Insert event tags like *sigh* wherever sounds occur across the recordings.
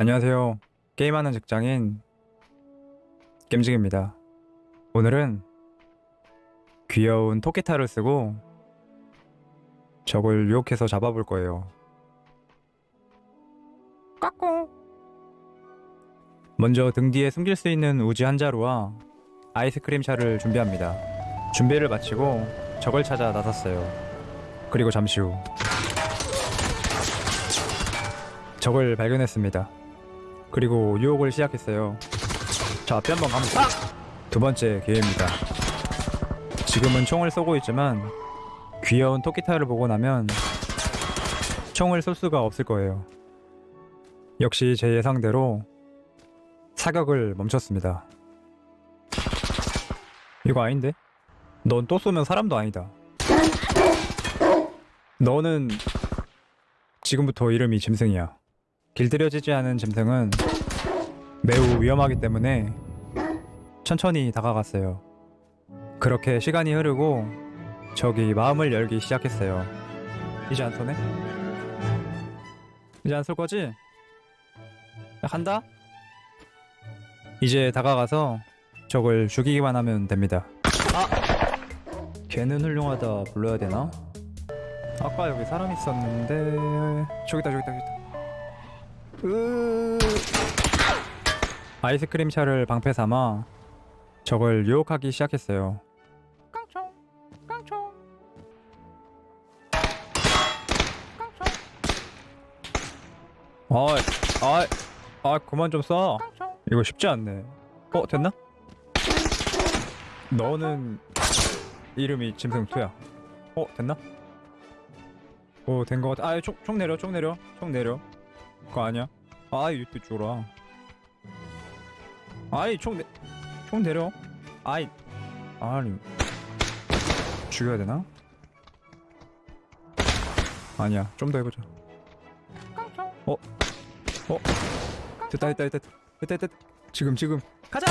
안녕하세요. 게임하는 직장인 겜직입니다. 오늘은 귀여운 토끼탈을 쓰고 적을 유혹해서 잡아볼 거예요. 까꿍. 먼저 등 뒤에 숨길 수 있는 우지 한 자루와 아이스크림 차를 준비합니다. 준비를 마치고 적을 찾아 나섰어요. 그리고 잠시 후 적을 발견했습니다. 그리고 유혹을 시작했어요. 자, 앞에 한번 갑니다. 두 번째 기회입니다. 지금은 총을 쏘고 있지만 귀여운 토끼타를 보고 나면 총을 쏠 수가 없을 거예요. 역시 제 예상대로 사격을 멈췄습니다. 이거 아닌데? 넌 또 쏘면 사람도 아니다. 너는 지금부터 이름이 짐승이야. 길들여지지 않은 짐승은 매우 위험하기 때문에 천천히 다가갔어요. 그렇게 시간이 흐르고 적이 마음을 열기 시작했어요. 이제 안 쏘네? 이제 안 쏠 거지? 야, 간다? 이제 다가가서 적을 죽이기만 하면 됩니다. 아! 걔는 훌륭하다 불러야 되나? 아까 여기 사람 있었는데 저기다 저기다 저기다 으... 아이스크림 차를 방패 삼아 적을 유혹하기 시작했어요. 깡총, 깡총, 깡총. 아이, 아이, 아 그만 좀 쏴. 이거 쉽지 않네. 어 됐나? 너는 이름이 짐승 투야. 어 됐나? 오된 거 같아. 아총 총 내려, 총 내려, 총 내려. 그거 아니야? 아이 이때 죽어라 아이 총, 내, 총 내려 아이 아니 죽여야 되나? 아니야 좀 더 해보자 어? 어? 됐다 됐다 됐다 됐다 됐다 지금 지금 가자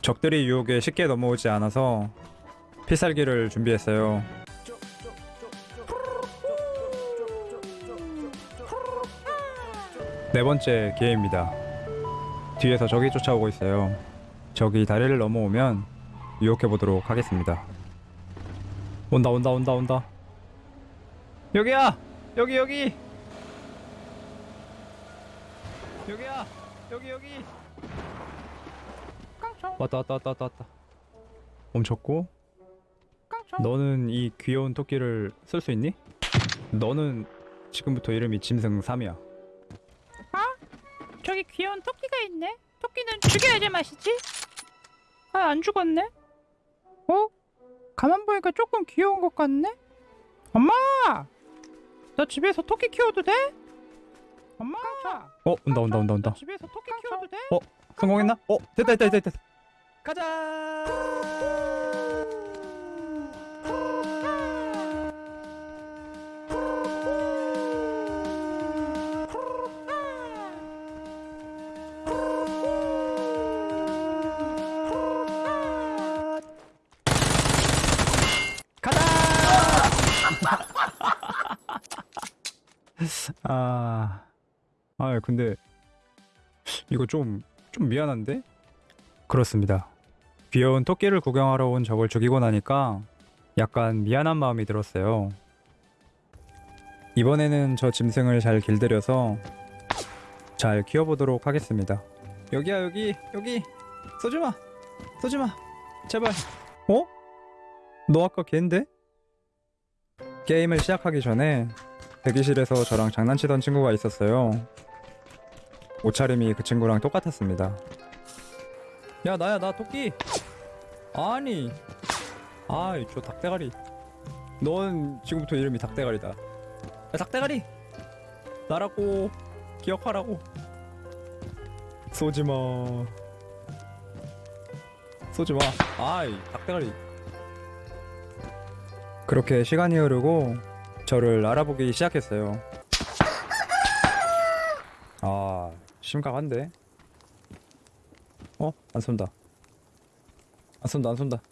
적들이 유혹에 쉽게 넘어오지 않아서 필살기를 준비했어요. 네 번째 기회입니다. 뒤에서 적이 쫓아오고 있어요. 적이 다리를 넘어오면 유혹해 보도록 하겠습니다. 온다 온다 온다 온다. 여기야 여기 여기 여기야 여기 여기 왔다 왔다 왔다 왔다 왔다 멈췄고 너는 이 귀여운 토끼를 쓸 수 있니? 너는 지금부터 이름이 짐승 3이야 저기 귀여운 토끼가 있네. 토끼는 죽여야지 맛이지. 아, 안 죽었네. 어? 가만 보니까 조금 귀여운 것 같네. 엄마! 나 집에서 토끼 키워도 돼? 엄마! 어 온다 온다 온다 온다 나 집에서 토끼 키워도 돼? 어? 성공했나? 어 됐다 됐다 됐다 가자 아, 아 근데 이거 좀, 좀 미안한데? 그렇습니다. 귀여운 토끼를 구경하러 온 적을 죽이고 나니까 약간 미안한 마음이 들었어요. 이번에는 저 짐승을 잘 길들여서 잘 키워보도록 하겠습니다. 여기야 여기 여기 쏘지마 쏘지마 제발 어? 너 아까 걔인데? 게임을 시작하기 전에 대기실에서 저랑 장난치던 친구가 있었어요. 옷차림이 그 친구랑 똑같았습니다. 야 나야 나 토끼. 아니. 아이 저 닭대가리. 넌 지금부터 이름이 닭대가리다. 야 닭대가리. 나라고 기억하라고. 쏘지 마. 쏘지 마. 아이 닭대가리. 그렇게 시간이 흐르고 저를 알아보기 시작했어요. 아, 심각한데? 어? 안 쏜다. 안 쏜다, 안 쏜다.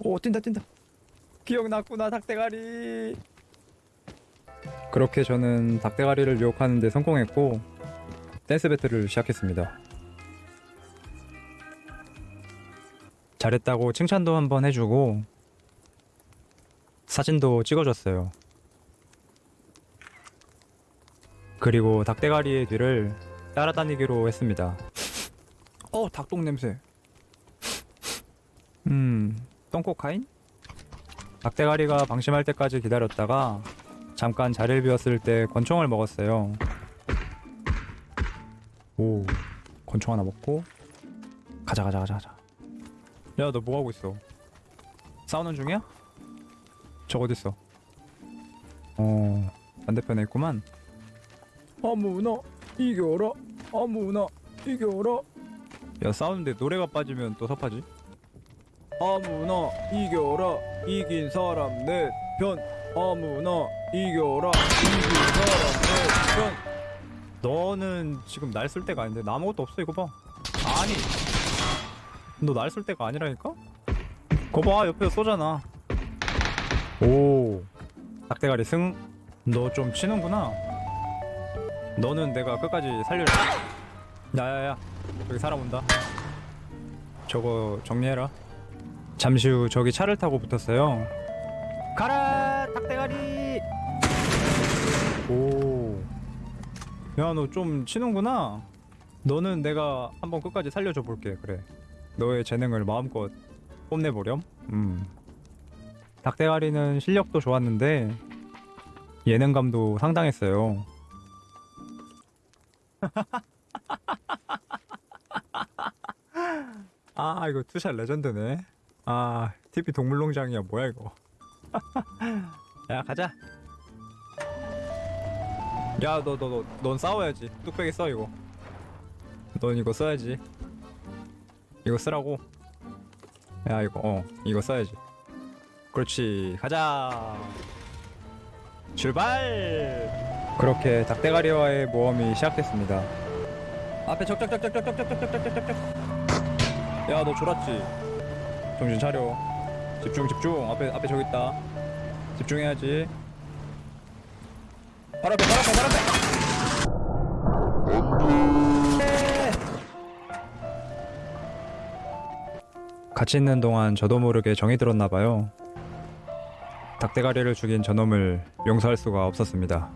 오, 뛴다, 뛴다. 기억났구나 닭대가리 그렇게 저는 닭대가리를 유혹하는 데 성공했고 댄스 배틀을 시작했습니다 잘했다고 칭찬도 한번 해주고 사진도 찍어줬어요 그리고 닭대가리의 뒤를 따라다니기로 했습니다 *laughs* 어 닭똥 냄새 음 똥꼬카인? 닭대가리가 방심할 때까지 기다렸다가 잠깐 자리를 비웠을 때 권총을 먹었어요. 오, 권총 하나 먹고 가자 가자 가자 가자. 야, 너 뭐 하고 있어? 싸우는 중이야? 저 어디 있어? 어, 반대편에 있구만. 아무나 이겨라. 아무나 이겨라. 야, 싸우는데 노래가 빠지면 또 섭하지? 아무나 이겨라 이긴 사람 내편 아무나 이겨라 이긴 사람 내편 너는 지금 날 쓸 때가 아닌데 나 아무것도 없어 이거 봐 아니 너 날 쓸 때가 아니라니까? 거봐 옆에 쏘잖아 오 닭대가리 승 너 좀 치는구나 너는 내가 끝까지 살려라 야야야 여기 사람 온다 저거 정리해라 잠시 후 저기 차를 타고 붙었어요. 가라 닭대가리. 오. 야 너 좀 치는구나. 너는 내가 한번 끝까지 살려줘 볼게. 그래. 너의 재능을 마음껏 뽐내보렴. 음. 닭대가리는 실력도 좋았는데 예능감도 상당했어요. *laughs* 아 이거 two shot legend네. 아, TV 동물농장이야 뭐야 이거? *laughs* 야 가자. 야 너 너 너 넌 싸워야지. 뚝배기 써 이거. 넌 이거 써야지. 이거 쓰라고. 야 이거 어 이거 써야지. 그렇지 가자. 출발. 그렇게 닭대가리와의 모험이 시작됐습니다. 앞에 적적적적적적적적적적적. 야너 졸았지? 정신 차려. 집중 집중. 앞에 앞에 저기 있다. 집중해야지. 바로 앞에 바로 앞에 바로 앞에. 같이 있는 동안 저도 모르게 정이 들었나 봐요. 닭대가리를 죽인 저놈을 용서할 수가 없었습니다.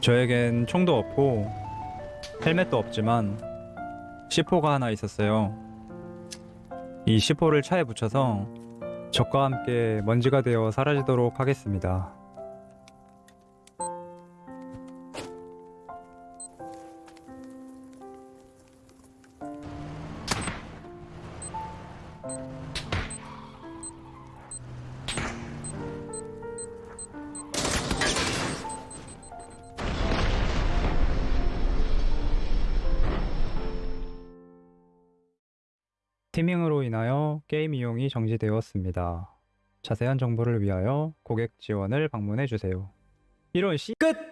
저에겐 총도 없고 헬멧도 없지만 C4가 하나 있었어요. 이 C4를 차에 붙여서 적과 함께 먼지가 되어 사라지도록 하겠습니다. 티밍으로 인하여 게임 이용이 정지되었습니다. 자세한 정보를 위하여 고객 지원을 방문해 주세요. 이런 씨 끝!